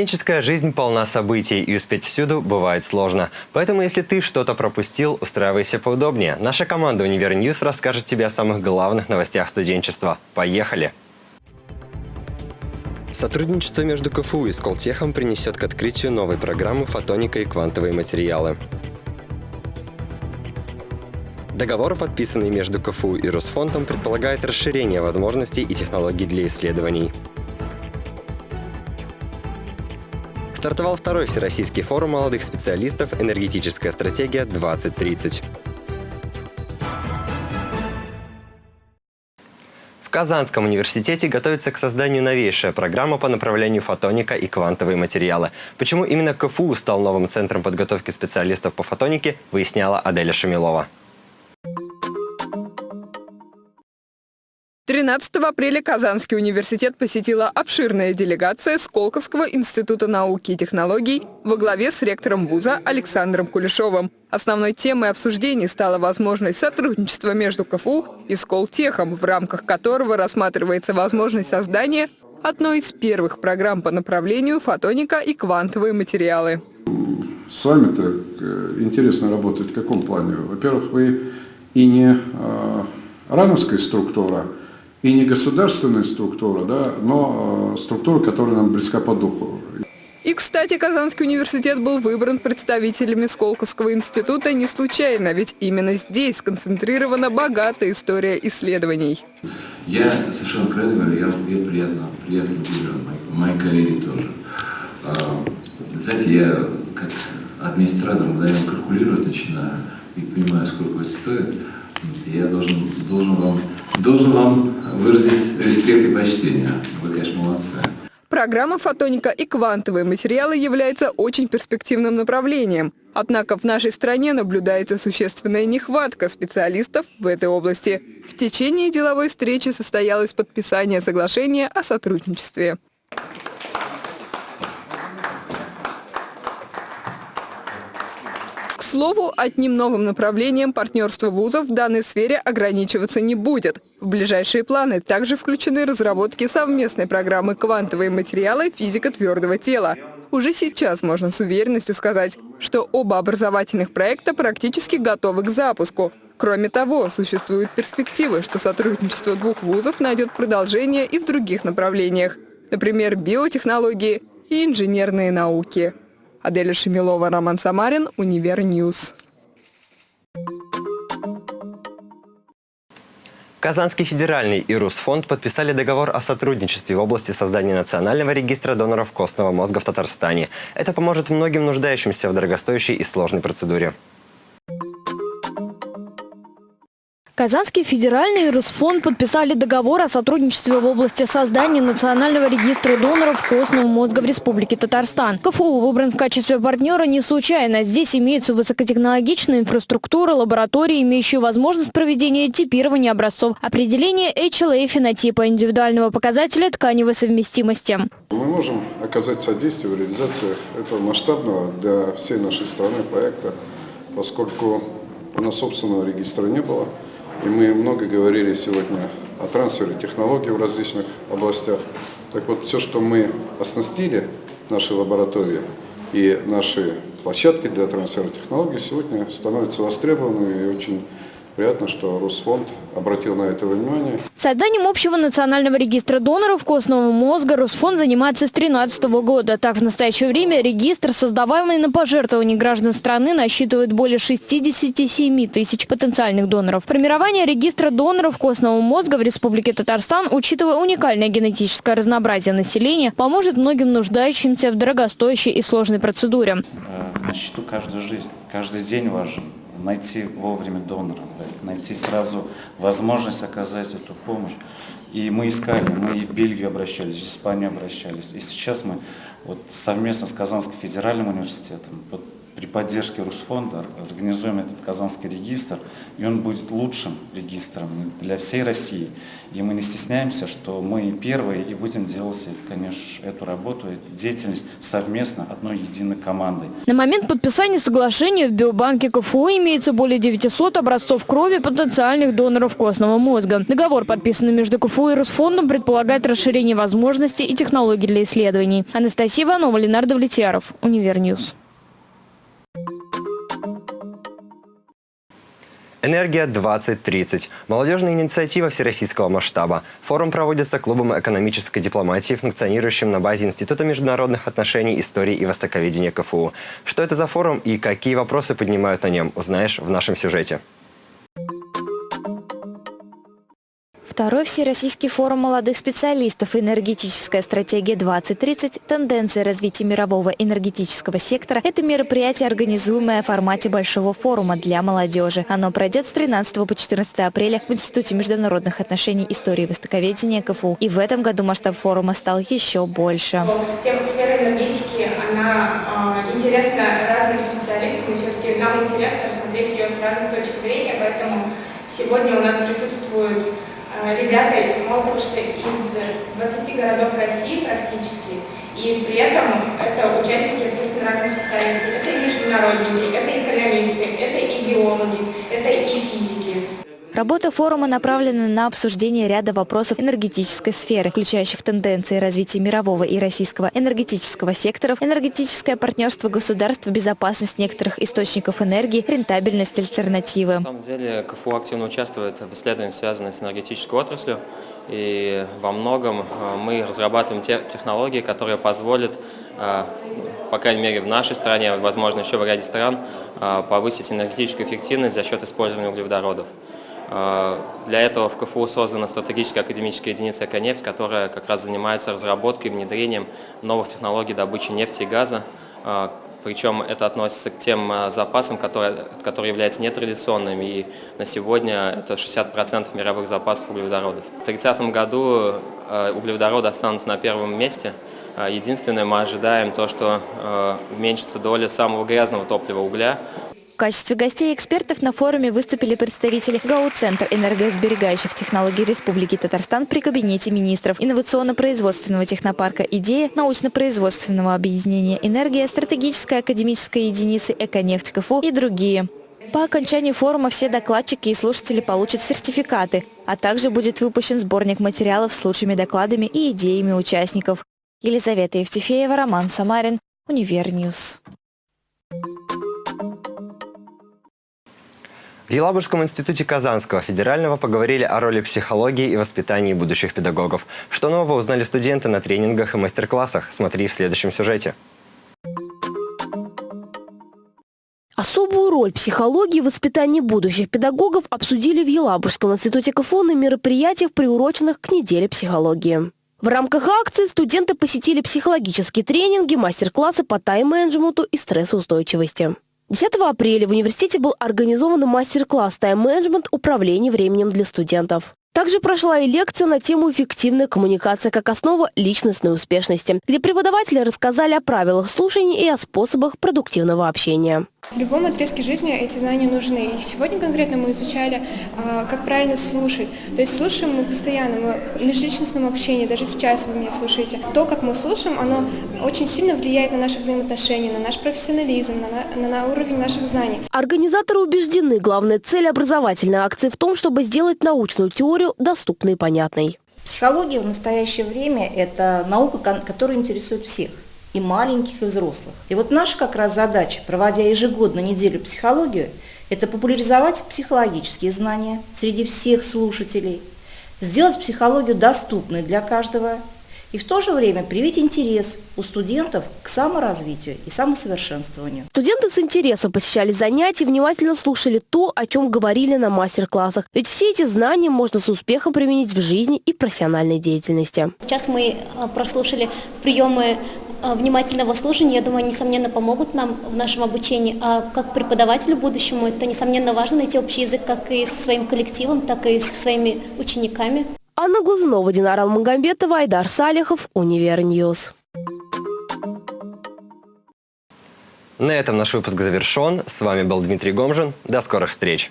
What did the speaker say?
Студенческая жизнь полна событий, и успеть всюду бывает сложно. Поэтому, если ты что-то пропустил, устраивайся поудобнее. Наша команда «Универ News» расскажет тебе о самых главных новостях студенчества. Поехали! Сотрудничество между КФУ и Сколтехом приведет к открытию новой программы «Фотоника и квантовые материалы». Договор, подписанный между КФУ и Русфондом, предполагает расширение возможностей и технологий для исследований. Стартовал второй Всероссийский форум молодых специалистов «Энергетическая стратегия-2030». В Казанском университете готовится к созданию новейшая программа по направлению фотоника и квантовые материалы. Почему именно КФУ стал новым центром подготовки специалистов по фотонике, выясняла Аделя Шамилова. 13 апреля Казанский университет посетила обширная делегация Сколковского института науки и технологий во главе с ректором вуза Александром Кулешовым. Основной темой обсуждений стала возможность сотрудничества между КФУ и Сколтехом, в рамках которого рассматривается возможность создания одной из первых программ по направлению фотоника и квантовые материалы. С вами-то э, интересно работать в каком плане? Во-первых, вы и не э, рановская структура, и не государственная структура, да, но э, структура, которая нам близка по духу. И, кстати, Казанский университет был выбран представителями Сколковского института не случайно, ведь именно здесь сконцентрирована богатая история исследований. Я совершенно откровенно говорю, я, я приятно, приятно удивлен, мои, мои коллеги тоже. А, знаете, я как администратор мгновенно калькулировать начинаю и понимаю, сколько это стоит. Я должен, должен вам должен вам выразить респект и почтение. Вы, конечно, молодцы. Программа «Фотоника» и квантовые материалы является очень перспективным направлением. Однако в нашей стране наблюдается существенная нехватка специалистов в этой области. В течение деловой встречи состоялось подписание соглашения о сотрудничестве. Слову, одним новым направлением партнерства вузов в данной сфере ограничиваться не будет. В ближайшие планы также включены разработки совместной программы «Квантовые материалы. Физика твердого тела». Уже сейчас можно с уверенностью сказать, что оба образовательных проекта практически готовы к запуску. Кроме того, существуют перспективы, что сотрудничество двух вузов найдет продолжение и в других направлениях, например, биотехнологии и инженерные науки. Аделя Шамилова, Роман Самарин, Универ News. Казанский федеральный и Русфонд подписали договор о сотрудничестве в области создания национального регистра доноров костного мозга в Татарстане. Это поможет многим нуждающимся в дорогостоящей и сложной процедуре. Казанский федеральный и подписали договор о сотрудничестве в области создания национального регистра доноров костного мозга в Республике Татарстан. КФУ выбран в качестве партнера не случайно. Здесь имеется высокотехнологичная инфраструктура, лаборатории, имеющие возможность проведения типирования образцов, определения HLA фенотипа индивидуального показателя тканевой совместимости. Мы можем оказать содействие в реализации этого масштабного для всей нашей страны проекта, поскольку у нас собственного регистра не было. И мы много говорили сегодня о трансфере технологий в различных областях. Так вот, все, что мы оснастили, наши лаборатории и наши площадки для трансфера технологий, сегодня становятся востребованными и очень Приятно, что Росфонд обратил на это внимание. Созданием общего национального регистра доноров костного мозга Росфонд занимается с 2013 года. Так, в настоящее время регистр, создаваемый на пожертвовании граждан страны, насчитывает более 67 тысяч потенциальных доноров. Формирование регистра доноров костного мозга в Республике Татарстан, учитывая уникальное генетическое разнообразие населения, поможет многим нуждающимся в дорогостоящей и сложной процедуре. Э, на счету каждая жизнь, каждый день важен найти вовремя донора, найти сразу возможность оказать эту помощь. И мы искали, мы и в Бельгию обращались, в Испанию обращались. И сейчас мы вот совместно с Казанским федеральным университетом при поддержке Русфонда организуем этот Казанский регистр, и он будет лучшим регистром для всей России. И мы не стесняемся, что мы первые и будем делать, конечно, эту работу, эту деятельность совместно, одной единой командой. На момент подписания соглашения в биобанке КФУ имеется более 900 образцов крови потенциальных доноров костного мозга. Договор, подписанный между КФУ и Русфондом, предполагает расширение возможностей и технологий для исследований. Анастасия Иванова, Ленар Давлетьяров, Универ News. Энергия 2030. Молодежная инициатива всероссийского масштаба. Форум проводится клубом экономической дипломатии, функционирующим на базе Института международных отношений, истории и востоковедения КФУ. Что это за форум и какие вопросы поднимают на нем, узнаешь в нашем сюжете. Второй Всероссийский форум молодых специалистов «Энергетическая стратегия-2030. Тенденции развития мирового энергетического сектора» – это мероприятие, организуемое в формате большого форума для молодежи. Оно пройдет с 13 по 14 апреля в Институте международных отношений, истории и востоковедения КФУ. И в этом году масштаб форума стал еще больше. Тема сферы энергетики, она э, интересна разным специалистам, и все-таки нам интересно рассмотреть ее с разных точек зрения, поэтому сегодня у нас присутствуют ребята, мало того, что из 20 городов России практически, и при этом это участники абсолютно разных специальностей. Это и международники, это экономисты, это и биологи, это и физики. Работа форума направлена на обсуждение ряда вопросов энергетической сферы, включающих тенденции развития мирового и российского энергетического секторов, энергетическое партнерство государств, безопасность некоторых источников энергии, рентабельность альтернативы. На самом деле КФУ активно участвует в исследованиях, связанных с энергетической отраслью. И во многом э, мы разрабатываем те технологии, которые позволят, э, по крайней мере в нашей стране, возможно еще в ряде стран, э, повысить энергетическую эффективность за счет использования углеводородов. А, для этого в КФУ создана стратегическая академическая единица «Эконефть», которая как раз занимается разработкой и внедрением новых технологий добычи нефти и газа. А, Причем это относится к тем а, запасам, которые, которые являются нетрадиционными. И на сегодня это 60% мировых запасов углеводородов. В 2030 году углеводороды останутся на первом месте. Единственное, мы ожидаем то, что уменьшится доля самого грязного топлива угля, качестве гостей и экспертов на форуме выступили представители ГАУ «Центр энергосберегающих технологий Республики Татарстан» при Кабинете министров, инновационно-производственного технопарка «Идея», научно-производственного объединения «Энергия», стратегической академической единицы «Эконефть КФУ» и другие. По окончании форума все докладчики и слушатели получат сертификаты, а также будет выпущен сборник материалов с лучшими докладами и идеями участников. Елизавета Евтефеева, Роман Самарин, Универ News. В Елабужском институте Казанского федерального поговорили о роли психологии в воспитании будущих педагогов. Что нового узнали студенты на тренингах и мастер-классах? Смотри в следующем сюжете. Особую роль психологии в воспитании будущих педагогов обсудили в Елабужском институте КФУ на мероприятиях, приуроченных к неделе психологии. В рамках акции студенты посетили психологические тренинги, мастер-классы по тайм-менеджменту и стрессоустойчивости. 10 апреля в университете был организован мастер-класс «Тайм-менеджмент. Управление временем для студентов». Также прошла и лекция на тему «Эффективная коммуникация как основа личностной успешности», где преподаватели рассказали о правилах слушания и о способах продуктивного общения. В любом отрезке жизни эти знания нужны. И сегодня конкретно мы изучали, а, как правильно слушать. То есть слушаем мы постоянно, мы в межличностном общении, даже сейчас вы меня слушаете. То, как мы слушаем, оно очень сильно влияет на наши взаимоотношения, на наш профессионализм, на, на, на уровень наших знаний. Организаторы убеждены, главная цель образовательной акции в том, чтобы сделать научную теорию доступной и понятной. Психология в настоящее время – это наука, которая интересует всех – и маленьких, и взрослых. И вот наша как раз задача, проводя ежегодно неделю психологию, это популяризовать психологические знания среди всех слушателей, сделать психологию доступной для каждого и в то же время привить интерес у студентов к саморазвитию и самосовершенствованию. Студенты с интересом посещали занятия, внимательно слушали то, о чем говорили на мастер-классах. Ведь все эти знания можно с успехом применить в жизни и профессиональной деятельности. Сейчас мы э, прослушали приемы Э, внимательного слушания, я думаю, несомненно, помогут нам в нашем обучении. А как преподавателю будущему, это, несомненно, важно найти общий язык как и со своим коллективом, так и со своими учениками. Анна Глазунова, Динара Алмагамбетова, Айдар Салихов, Универ News. На этом наш выпуск завершен. С вами был Дмитрий Гомжин. До скорых встреч!